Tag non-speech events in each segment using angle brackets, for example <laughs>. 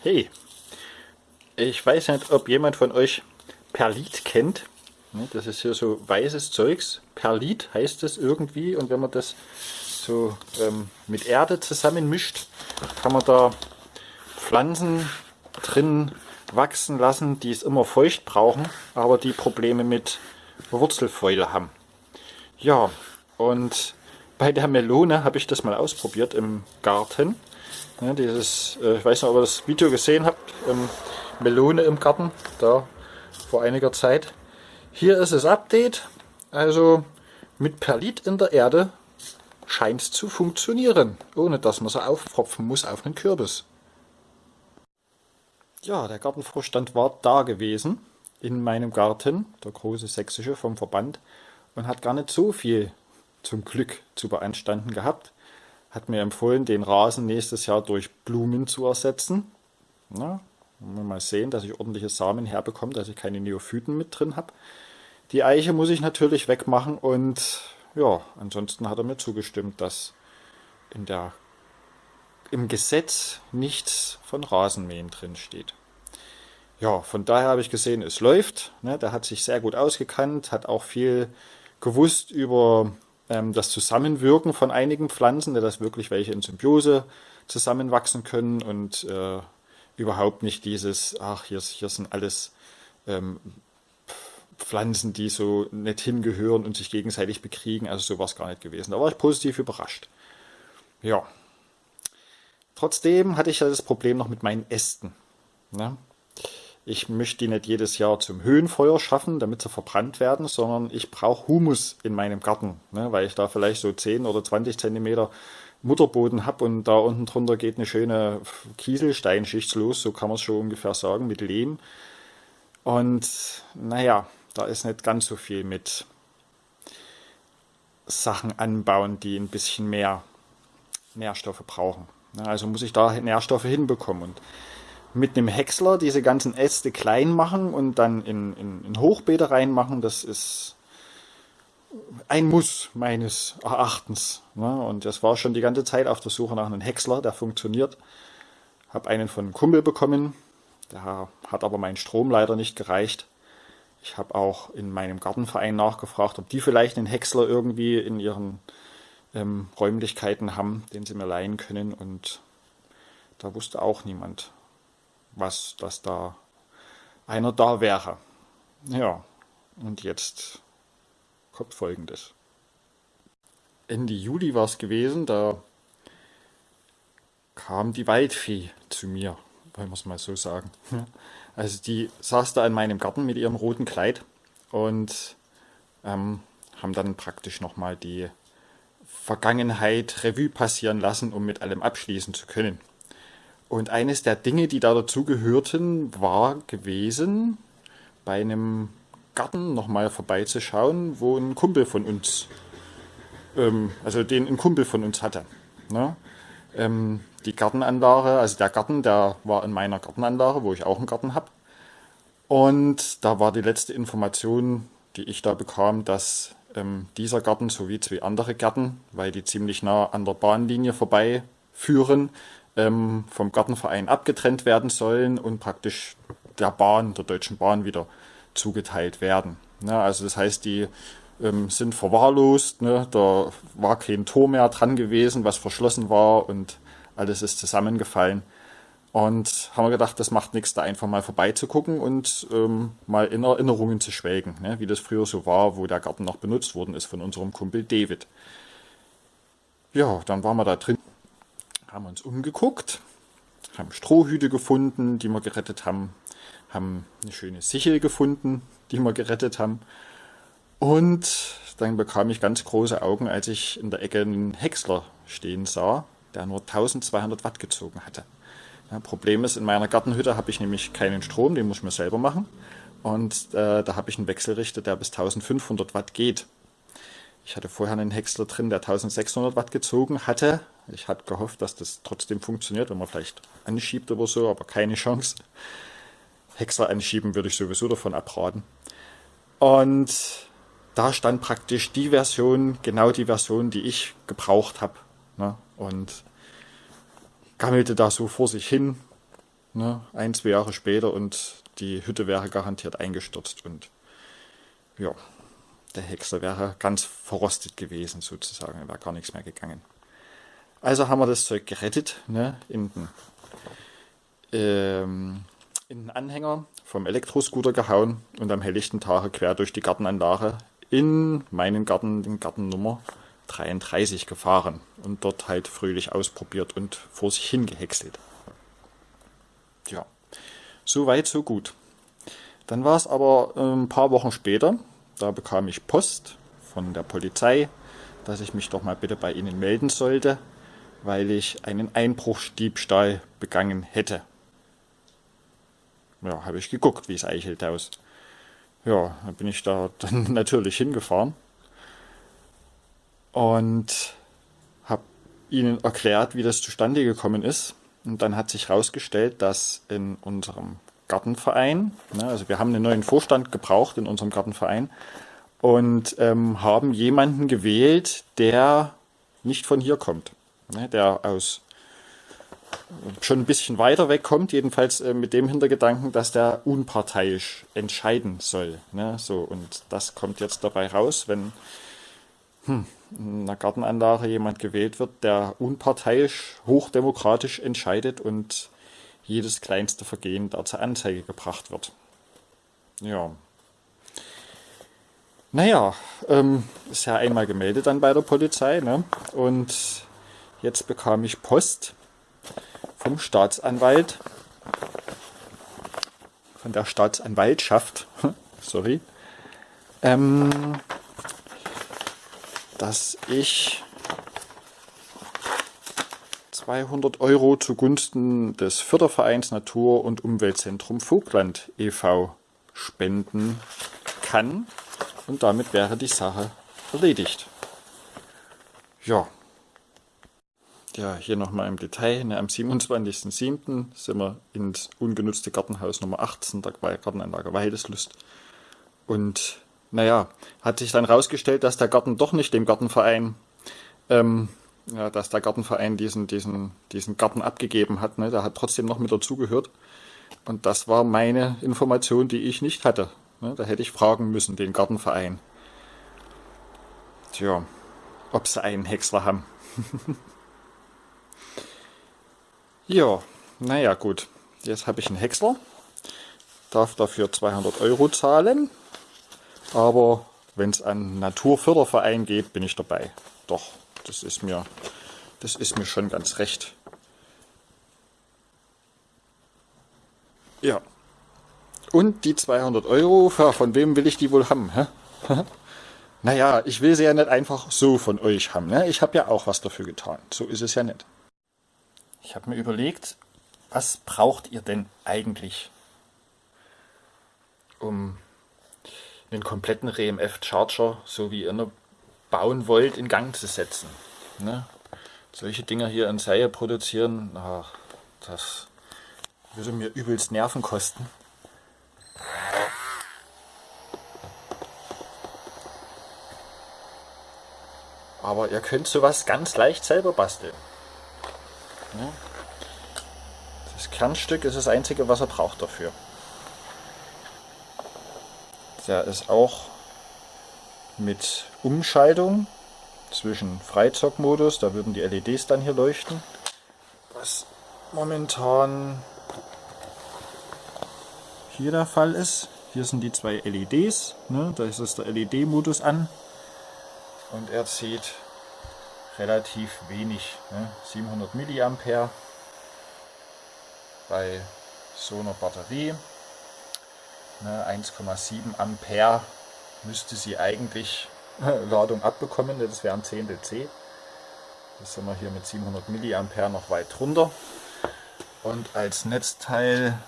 Hey, ich weiß nicht, ob jemand von euch Perlit kennt. Das ist hier so weißes Zeugs. Perlit heißt es irgendwie und wenn man das so ähm, mit Erde zusammen mischt, kann man da Pflanzen drin wachsen lassen, die es immer feucht brauchen, aber die Probleme mit Wurzelfäule haben. Ja, und bei der Melone habe ich das mal ausprobiert im Garten. Ja, dieses, äh, ich weiß nicht, ob ihr das Video gesehen habt, ähm, Melone im Garten, da vor einiger Zeit. Hier ist das Update, also mit Perlit in der Erde scheint es zu funktionieren, ohne dass man sie aufpropfen muss auf einen Kürbis. Ja, der Gartenvorstand war da gewesen in meinem Garten, der große sächsische vom Verband, und hat gar nicht so viel zum Glück zu beanstanden gehabt hat mir empfohlen, den Rasen nächstes Jahr durch Blumen zu ersetzen. Na, mal sehen, dass ich ordentliche Samen herbekomme, dass ich keine Neophyten mit drin habe. Die Eiche muss ich natürlich wegmachen und ja, ansonsten hat er mir zugestimmt, dass in der, im Gesetz nichts von Rasenmähen drin steht. Ja, von daher habe ich gesehen, es läuft. Ne, der hat sich sehr gut ausgekannt, hat auch viel gewusst über das Zusammenwirken von einigen Pflanzen, dass wirklich welche in Symbiose zusammenwachsen können und äh, überhaupt nicht dieses, ach, hier, hier sind alles ähm, Pflanzen, die so nicht hingehören und sich gegenseitig bekriegen. Also sowas gar nicht gewesen. Da war ich positiv überrascht. Ja. Trotzdem hatte ich ja das Problem noch mit meinen Ästen. Ne? Ich möchte die nicht jedes Jahr zum Höhenfeuer schaffen, damit sie verbrannt werden, sondern ich brauche Humus in meinem Garten, ne, weil ich da vielleicht so 10 oder 20 Zentimeter Mutterboden habe und da unten drunter geht eine schöne Kieselsteinschicht los, so kann man es schon ungefähr sagen, mit Lehm. Und naja, da ist nicht ganz so viel mit Sachen anbauen, die ein bisschen mehr Nährstoffe brauchen. Also muss ich da Nährstoffe hinbekommen. Und mit einem Häcksler diese ganzen Äste klein machen und dann in, in, in Hochbeete reinmachen, das ist ein Muss meines Erachtens. Ne? Und das war schon die ganze Zeit auf der Suche nach einem Häcksler, der funktioniert. Habe einen von einem Kumpel bekommen, der hat aber mein Strom leider nicht gereicht. Ich habe auch in meinem Gartenverein nachgefragt, ob die vielleicht einen Häcksler irgendwie in ihren ähm, Räumlichkeiten haben, den sie mir leihen können. Und da wusste auch niemand was, dass da einer da wäre. Ja, und jetzt kommt folgendes. Ende Juli war es gewesen, da kam die Waldfee zu mir, wollen wir es mal so sagen. <laughs> Also die saß da in meinem Garten mit ihrem roten Kleid und ähm, haben dann praktisch nochmal die Vergangenheit Revue passieren lassen, um mit allem abschließen zu können. Und eines der Dinge, die da dazugehörten, war gewesen, bei einem Garten nochmal vorbeizuschauen, wo ein Kumpel von uns, ähm, also den ein Kumpel von uns hatte. Ne? Ähm, die Gartenanlage, also der Garten, der war in meiner Gartenanlage, wo ich auch einen Garten habe. Und da war die letzte Information, die ich da bekam, dass ähm, dieser Garten sowie zwei andere Gärten, weil die ziemlich nah an der Bahnlinie vorbei führen, ähm, vom Gartenverein abgetrennt werden sollen und praktisch der Bahn, der Deutschen Bahn wieder zugeteilt werden. Ja, also das heißt, die ähm, sind verwahrlost, ne? da war kein Tor mehr dran gewesen, was verschlossen war und alles ist zusammengefallen. Und haben wir gedacht, das macht nichts, da einfach mal vorbeizugucken und ähm, mal in Erinnerungen zu schwelgen, ne? wie das früher so war, wo der Garten noch benutzt worden ist von unserem Kumpel David. Ja, dann waren wir da drin haben uns umgeguckt, haben Strohhüte gefunden, die wir gerettet haben, haben eine schöne Sichel gefunden, die wir gerettet haben. Und dann bekam ich ganz große Augen, als ich in der Ecke einen Häcksler stehen sah, der nur 1200 Watt gezogen hatte. Ja, Problem ist, in meiner Gartenhütte habe ich nämlich keinen Strom, den muss ich mir selber machen. Und äh, da habe ich einen Wechselrichter, der bis 1500 Watt geht. Ich hatte vorher einen Häcksler drin, der 1600 Watt gezogen hatte. Ich hatte gehofft, dass das trotzdem funktioniert, wenn man vielleicht anschiebt oder so, aber keine Chance. Häcksler anschieben würde ich sowieso davon abraten. Und da stand praktisch die Version, genau die Version, die ich gebraucht habe. Ne? Und gammelte da so vor sich hin. ne, ein, zwei Jahre später und die Hütte wäre garantiert eingestürzt und ja, der Häcksler wäre ganz verrostet gewesen sozusagen, wäre gar nichts mehr gegangen. Also haben wir das Zeug gerettet, ne, in den, ähm, in den Anhänger vom Elektroscooter gehauen und am helllichten Tage quer durch die Gartenanlage in meinen Garten, den Garten Nummer 33 gefahren und dort halt fröhlich ausprobiert und vor sich hingehäckselt. Ja, so weit, so gut. Dann war es aber ein paar Wochen später, da bekam ich Post von der Polizei, dass ich mich doch mal bitte bei ihnen melden sollte, weil ich einen Einbruchsdiebstahl begangen hätte. Ja, habe ich geguckt, wie es eichelt aus. Ja, dann bin ich da <laughs> dann natürlich hingefahren und habe ihnen erklärt, wie das zustande gekommen ist. Und dann hat sich herausgestellt, dass in unserem Gartenverein, ne, also wir haben einen neuen Vorstand gebraucht in unserem Gartenverein und ähm, haben jemanden gewählt, der nicht von hier kommt, ne, der aus schon ein bisschen weiter weg kommt, jedenfalls äh, mit dem Hintergedanken, dass der unparteiisch entscheiden soll. Ne? So, und das kommt jetzt dabei raus, wenn hm, in einer Gartenanlage jemand gewählt wird, der unparteiisch, hochdemokratisch entscheidet und jedes kleinste Vergehen da zur Anzeige gebracht wird. Ja. Naja, ähm, ist ja einmal gemeldet dann bei der Polizei, ne? Und jetzt bekam ich Post vom Staatsanwalt, von der Staatsanwaltschaft, <laughs> sorry, ähm, dass ich 200 Euro zugunsten des Fördervereins Natur- und Umweltzentrum Vogtland e.V. spenden kann und damit wäre die Sache erledigt. Ja, ja, hier nochmal im Detail. Ne, am 27.07. sind wir ins ungenutzte Gartenhaus Nummer 18 der Gartenanlage Weideslust. Und naja, hat sich dann rausgestellt, dass der Garten doch nicht dem Gartenverein, ähm, ja, dass der Gartenverein diesen, diesen, diesen Garten abgegeben hat. Ne? Der hat trotzdem noch mit dazugehört. Und das war meine Information, die ich nicht hatte. Ne? Da hätte ich fragen müssen, den Gartenverein. Tja, ob sie einen Häcksler haben. <laughs> Ja, naja gut. Jetzt habe ich einen Häcksler. Darf dafür 200 Euro zahlen. Aber wenn es an Naturförderverein geht, bin ich dabei. Doch, das ist mir, das ist mir schon ganz recht. Ja. Und die 200 Euro, von wem will ich die wohl haben? Hä? <laughs> naja, ich will sie ja nicht einfach so von euch haben. Ne? Ich habe ja auch was dafür getan. So ist es ja nicht. Ich habe mir überlegt, was braucht ihr denn eigentlich, um einen kompletten RMF Charger, so wie ihr ihn bauen wollt, in Gang zu setzen. Ne? Solche Dinger hier in Serie produzieren, ach, das würde mir übelst Nerven kosten. Aber ihr könnt sowas ganz leicht selber basteln. Das Kernstück ist das einzige, was er braucht dafür. Der ist auch mit Umschaltung zwischen Freizockmodus, da würden die LEDs dann hier leuchten. Was momentan hier der Fall ist. Hier sind die zwei LEDs, ne? da ist der LED-Modus an und er zieht relativ wenig, ne? 700 mA bei so einer Batterie. Ne? 1,7 Ampere müsste sie eigentlich <laughs> Ladung abbekommen, das wären 10 DC. Das sind wir hier mit 700 mA noch weit drunter. Und als Netzteil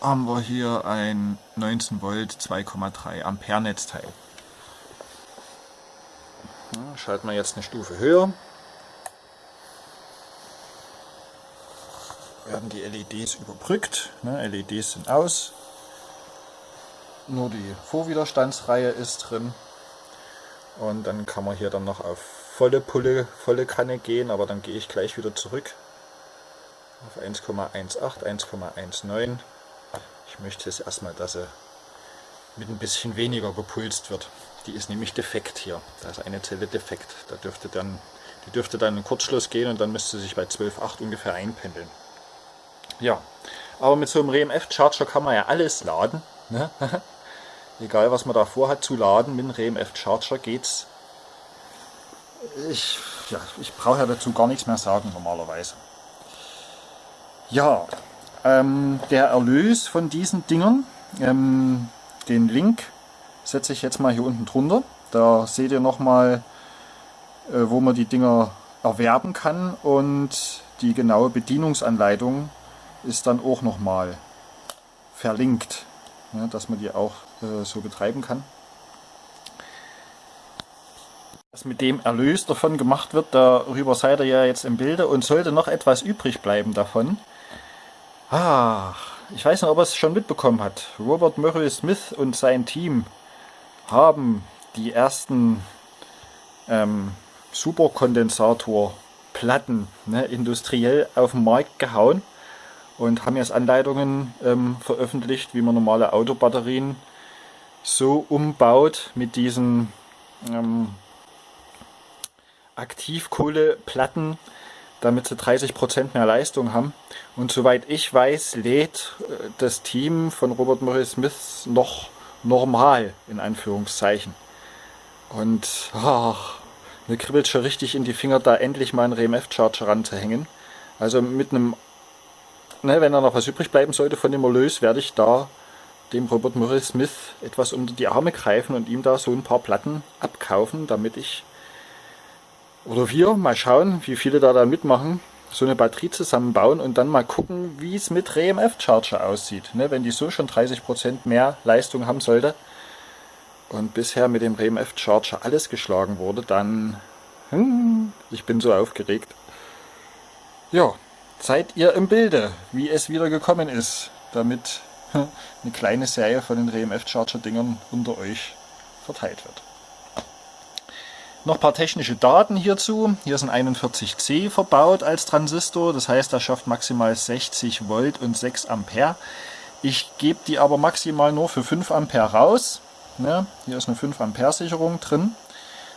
haben wir hier ein 19 Volt 2,3 Ampere Netzteil. Schalten wir jetzt eine Stufe höher. Werden die LEDs überbrückt. Ne, LEDs sind aus. Nur die Vorwiderstandsreihe ist drin. Und dann kann man hier dann noch auf volle Pulle, volle Kanne gehen, aber dann gehe ich gleich wieder zurück. auf 1,18, 1,19. Ich möchte es erstmal, dass sie mit ein bisschen weniger gepulst wird. Die ist nämlich defekt hier. Da ist eine Zelle defekt. Da dürfte dann, die dürfte dann in Kurzschluss gehen und dann müsste sich bei 12,8 ungefähr einpendeln. Ja, aber mit so einem RMF Charger kann man ja alles laden. Ne? <laughs> Egal was man da vorhat zu laden, mit einem RMF Charger geht's. Ich, ja, ich brauche ja dazu gar nichts mehr sagen normalerweise. Ja, ähm, der Erlös von diesen Dingern, ähm, den Link setze ich jetzt mal hier unten drunter. Da seht ihr nochmal, äh, wo man die Dinger erwerben kann und die genaue Bedienungsanleitung ist dann auch nochmal verlinkt, ja, dass man die auch äh, so betreiben kann. Was mit dem Erlös davon gemacht wird, darüber seid ihr ja jetzt im Bilde und sollte noch etwas übrig bleiben davon. Ach, ich weiß nicht, ob er es schon mitbekommen hat. Robert Murray Smith und sein Team haben die ersten ähm, Superkondensatorplatten ne, industriell auf den Markt gehauen und haben jetzt Anleitungen ähm, veröffentlicht, wie man normale Autobatterien so umbaut mit diesen ähm, Aktivkohleplatten, damit sie 30% mehr Leistung haben. Und soweit ich weiß, lädt äh, das Team von Robert Murray Smith noch normal, in Anführungszeichen. Und ach, mir kribbelt schon richtig in die Finger, da endlich mal einen RMF-Charger ranzuhängen. Also mit einem, ne, wenn da noch was übrig bleiben sollte von dem Erlös, werde ich da dem Robert Murray Smith etwas unter die Arme greifen und ihm da so ein paar Platten abkaufen, damit ich oder wir mal schauen, wie viele da, da mitmachen, so eine Batterie zusammenbauen und dann mal gucken, wie es mit RMF Charger aussieht. Ne, wenn die so schon 30% mehr Leistung haben sollte und bisher mit dem RMF Charger alles geschlagen wurde, dann... Hm, ich bin so aufgeregt. Ja, seid ihr im Bilde, wie es wieder gekommen ist, damit eine kleine Serie von den RMF Charger Dingern unter euch verteilt wird. Noch ein paar technische Daten hierzu. Hier ist ein 41C verbaut als Transistor, das heißt, er schafft maximal 60 Volt und 6 Ampere. Ich gebe die aber maximal nur für 5 Ampere raus. Ja, hier ist eine 5 Ampere Sicherung drin.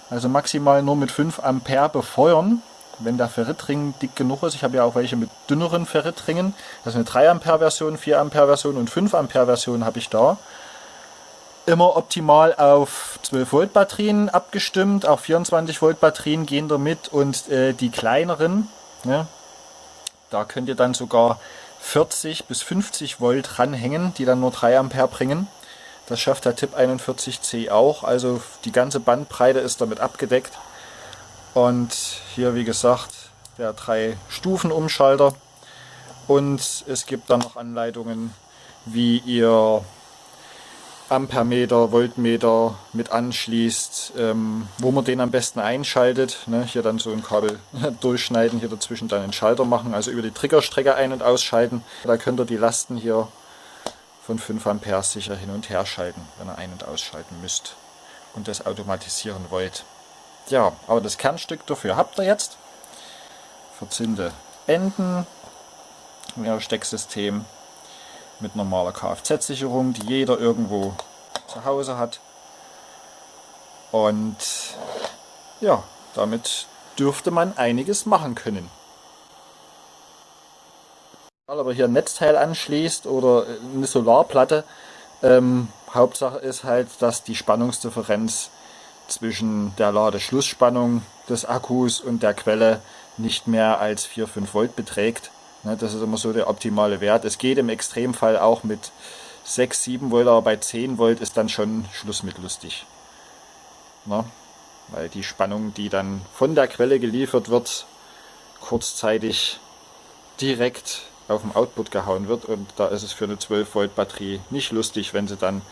Also maximal nur mit 5 Ampere befeuern, wenn der Ferritring dick genug ist. Ich habe ja auch welche mit dünneren Ferritringen. Das ist eine 3 Ampere Version, 4 Ampere Version und 5 Ampere Version habe ich da immer optimal auf 12 Volt Batterien abgestimmt. Auch 24 Volt Batterien gehen damit und äh, die kleineren, ja, da könnt ihr dann sogar 40 bis 50 Volt ranhängen, die dann nur 3 Ampere bringen. Das schafft der Tipp 41C auch, also die ganze Bandbreite ist damit abgedeckt. Und hier wie gesagt der 3 Stufen Umschalter und es gibt dann noch Anleitungen wie ihr Ampermeter, Voltmeter mit anschließt, ähm, wo man den am besten einschaltet. Ne? Hier dann so ein Kabel <laughs> durchschneiden, hier dazwischen dann einen Schalter machen, also über die Triggerstrecke ein- und ausschalten. Da könnt ihr die Lasten hier von 5 Ampere sicher hin und her schalten, wenn ihr ein- und ausschalten müsst und das automatisieren wollt. Ja, aber das Kernstück dafür habt ihr jetzt. Verzinnte Enden, mehr Stecksystem, mit normaler Kfz-Sicherung, die jeder irgendwo zu Hause hat. Und ja, damit dürfte man einiges machen können. Aber hier ein Netzteil anschließt oder eine Solarplatte, ähm, Hauptsache ist halt, dass die Spannungsdifferenz zwischen der Ladeschlussspannung des Akkus und der Quelle nicht mehr als 4-5 Volt beträgt. Ne, das ist immer so der optimale Wert. Es geht im Extremfall auch mit 6, 7 Volt, aber bei 10 Volt ist dann schon Schluss mit lustig. Ne? Weil die Spannung, die dann von der Quelle geliefert wird, kurzzeitig direkt auf dem Output gehauen wird und da ist es für eine 12 Volt Batterie nicht lustig, wenn sie dann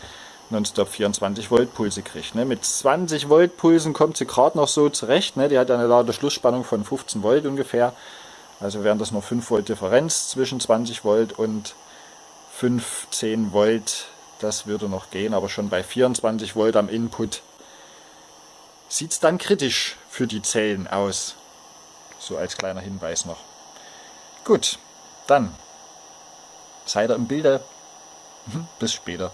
nonstop 24 Volt Pulse kriegt. Ne? Mit 20 Volt Pulsen kommt sie gerade noch so zurecht. Ne? Die hat eine Ladeschlussspannung von 15 Volt ungefähr. Also wären das nur 5 Volt Differenz zwischen 20 Volt und 15 Volt. Das würde noch gehen, aber schon bei 24 Volt am Input sieht es dann kritisch für die Zellen aus. So als kleiner Hinweis noch. Gut, Dann seid ihr im Bilde. <laughs> Bis später.